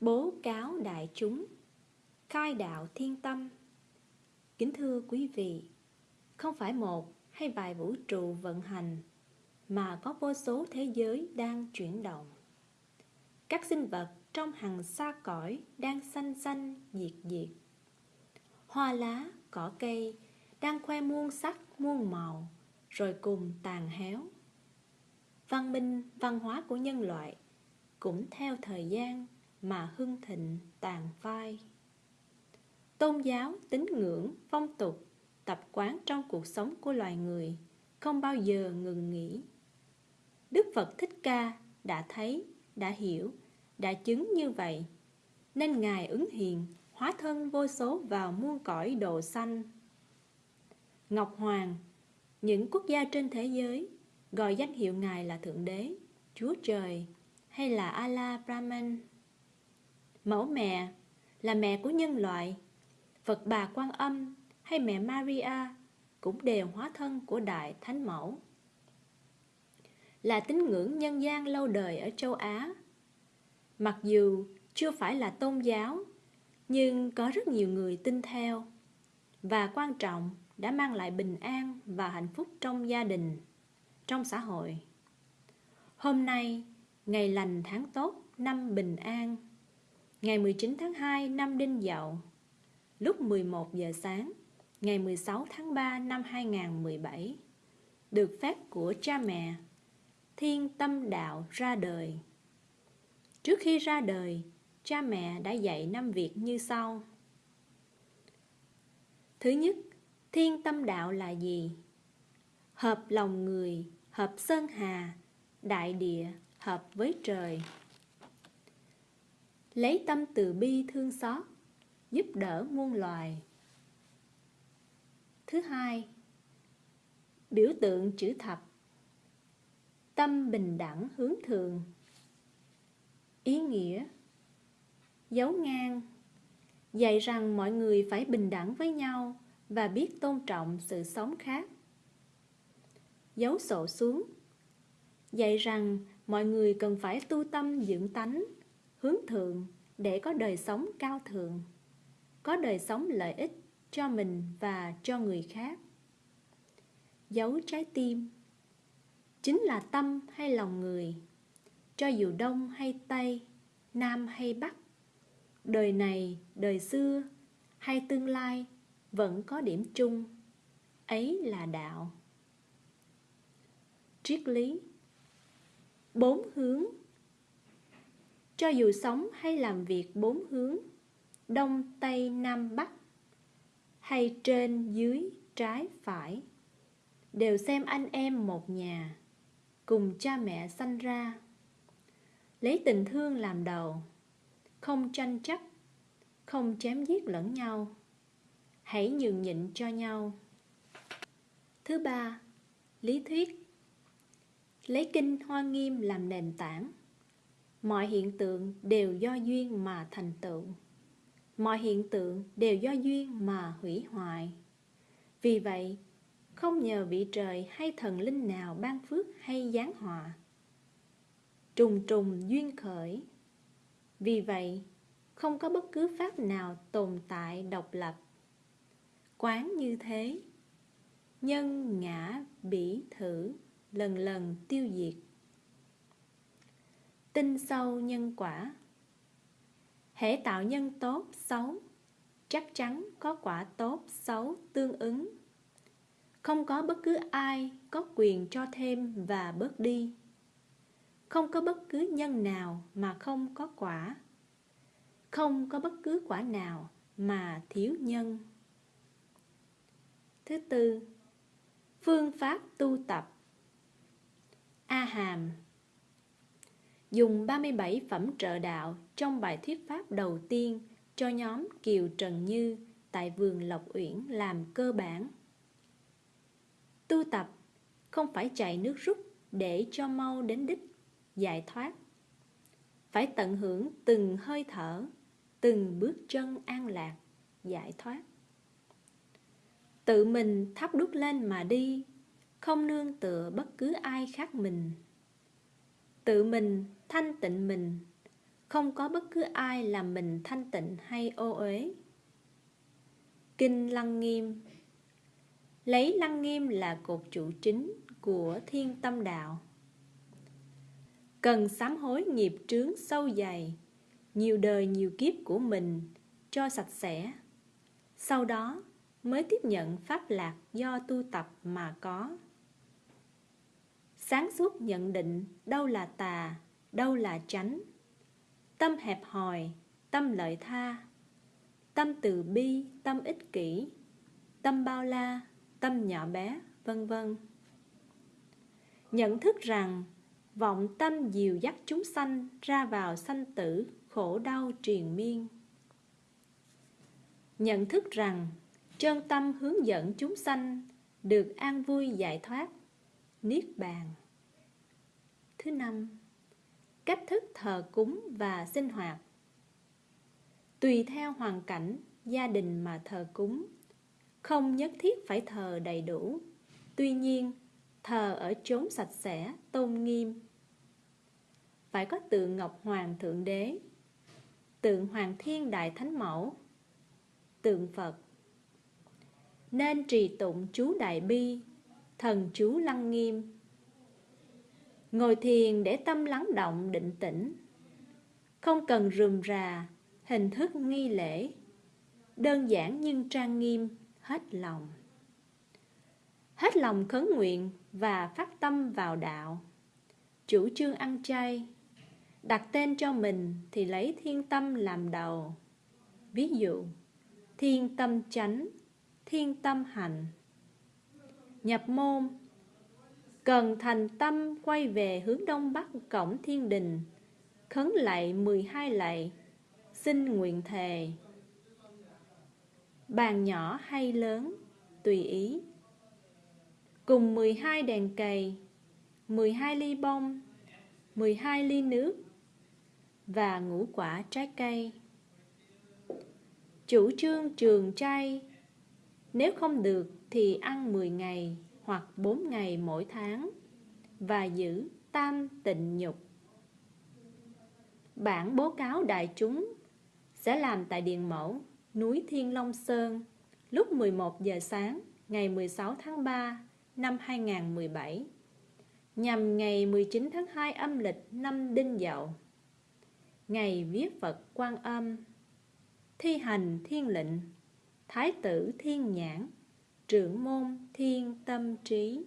bố cáo đại chúng, khai đạo thiên tâm. Kính thưa quý vị, không phải một hay vài vũ trụ vận hành mà có vô số thế giới đang chuyển động. Các sinh vật trong hàng xa cõi đang xanh xanh diệt diệt. Hoa lá, cỏ cây đang khoe muôn sắc, muôn màu, rồi cùng tàn héo. Văn minh, văn hóa của nhân loại cũng theo thời gian mà hưng thịnh tàn phai. Tôn giáo tín ngưỡng, phong tục, tập quán trong cuộc sống của loài người không bao giờ ngừng nghỉ. Đức phật thích ca đã thấy, đã hiểu, đã chứng như vậy, nên ngài ứng hiền hóa thân vô số vào muôn cõi đồ xanh ngọc hoàng, những quốc gia trên thế giới, gọi danh hiệu ngài là thượng đế, chúa trời hay là allah brahman mẫu mẹ, là mẹ của nhân loại. Phật bà quan âm hay mẹ maria cũng đều hóa thân của đại thánh mẫu. Là tín ngưỡng nhân gian lâu đời ở châu á. Mặc dù chưa phải là tôn giáo, nhưng có rất nhiều người tin theo và quan trọng đã mang lại bình an và hạnh phúc trong gia đình, trong xã hội. Hôm nay, ngày lành tháng tốt, năm bình an ngày 19 tháng 2 năm Đinh Dậu lúc 11 giờ sáng ngày 16 tháng 3 năm 2017 được phép của cha mẹ Thiên Tâm Đạo ra đời Trước khi ra đời, cha mẹ đã dạy năm việc như sau. Thứ nhất, thiên tâm đạo là gì? Hợp lòng người, hợp sơn hà, đại địa, hợp với trời. Lấy tâm từ bi thương xót, giúp đỡ muôn loài. Thứ hai, biểu tượng chữ thập, tâm bình đẳng hướng thượng. Ý nghĩa dấu ngang. Dạy rằng mọi người phải bình đẳng với nhau và biết tôn trọng sự sống khác. Dấu sổ xuống. Dạy rằng mọi người cần phải tu tâm dưỡng tánh hướng thượng để có đời sống cao thượng, có đời sống lợi ích cho mình và cho người khác. Dấu trái tim chính là tâm hay lòng người, cho dù đông hay tây, nam hay bắc, đời này, đời xưa hay tương lai vẫn có điểm chung, ấy là đạo. Triết lý, bốn hướng cho dù sống hay làm việc bốn hướng, đông, tây, nam, bắc, hay trên, dưới, trái, phải, đều xem anh em một nhà, cùng cha mẹ sanh ra. Lấy tình thương làm đầu, không tranh chấp, không chém giết lẫn nhau, hãy nhường nhịn cho nhau. Thứ ba, lý thuyết. Lấy kinh hoa nghiêm làm nền tảng mọi hiện tượng đều do duyên mà thành tựu. Mọi hiện tượng đều do duyên mà hủy hoại. Vì vậy, không nhờ vị trời hay thần linh nào ban phước hay giáng họa. Trùng trùng duyên khởi. Vì vậy, không có bất cứ pháp nào tồn tại độc lập. Quán như thế, nhân ngã bỉ thử, lần lần tiêu diệt tinh sâu nhân quả. Hễ tạo nhân tốt xấu, chắc chắn có quả tốt xấu tương ứng. Không có bất cứ ai có quyền cho thêm và bớt đi. Không có bất cứ nhân nào mà không có quả. Không có bất cứ quả nào mà thiếu nhân. Thứ tư, phương pháp tu tập. A hàm dùng 37 phẩm trợ đạo trong bài thuyết pháp đầu tiên cho nhóm Kiều Trần Như tại vườn Lộc Uyển làm cơ bản. Tu tập, không phải chạy nước rút để cho mau đến đích, giải thoát. Phải tận hưởng từng hơi thở, từng bước chân an lạc, giải thoát. Tự mình thắp đút lên mà đi, không nương tựa bất cứ ai khác mình tự mình thanh tịnh mình không có bất cứ ai làm mình thanh tịnh hay ô uế. Kinh Lăng Nghiêm Lấy Lăng Nghiêm là cột trụ chính của thiên tâm đạo. Cần sám hối nghiệp trướng sâu dày, nhiều đời nhiều kiếp của mình cho sạch sẽ. Sau đó mới tiếp nhận pháp lạc do tu tập mà có. Sáng suốt nhận định đâu là tà, đâu là chánh. Tâm hẹp hòi, tâm lợi tha, tâm từ bi, tâm ích kỷ, tâm bao la, tâm nhỏ bé, vân vân. Nhận thức rằng vọng tâm dìu dắt chúng sanh ra vào sanh tử, khổ đau triền miên. Nhận thức rằng chân tâm hướng dẫn chúng sanh được an vui giải thoát, niết bàn. Thứ năm, cách thức thờ cúng và sinh hoạt. Tùy theo hoàn cảnh, gia đình mà thờ cúng, không nhất thiết phải thờ đầy đủ. Tuy nhiên, thờ ở chốn sạch sẽ, tôn nghiêm. Phải có tượng Ngọc Hoàng Thượng Đế, tượng Hoàng Thiên Đại Thánh Mẫu, tượng Phật. Nên trì tụng chú Đại Bi, thần chú Lăng Nghiêm. Ngồi thiền để tâm lắng động định tĩnh, không cần rườm rà, hình thức nghi lễ, đơn giản nhưng trang nghiêm, hết lòng. Hết lòng khấn nguyện và phát tâm vào đạo. Chủ trương ăn chay, đặt tên cho mình thì lấy thiên tâm làm đầu. Ví dụ, thiên tâm chánh, thiên tâm hành. Nhập môn, cần thành tâm quay về hướng đông bắc cổng thiên đình, khấn lạy 12 lạy, xin nguyện thề. Bàn nhỏ hay lớn, tùy ý. Cùng 12 đèn cầy, 12 ly bông, 12 ly nước và ngũ quả trái cây. Chủ trương trường chay, nếu không được thì ăn 10 ngày hoặc 4 ngày mỗi tháng và giữ tam tịnh nhục. Bản bố cáo đại chúng sẽ làm tại Điện Mẫu, núi Thiên Long Sơn lúc 11 giờ sáng ngày 16 tháng 3 năm 2017 nhằm ngày 19 tháng 2 âm lịch năm Đinh Dậu. Ngày viết Phật Quan Âm, thi hành thiên lệnh, Thái tử Thiên Nhãn, trưởng môn Thiên Tâm Trí.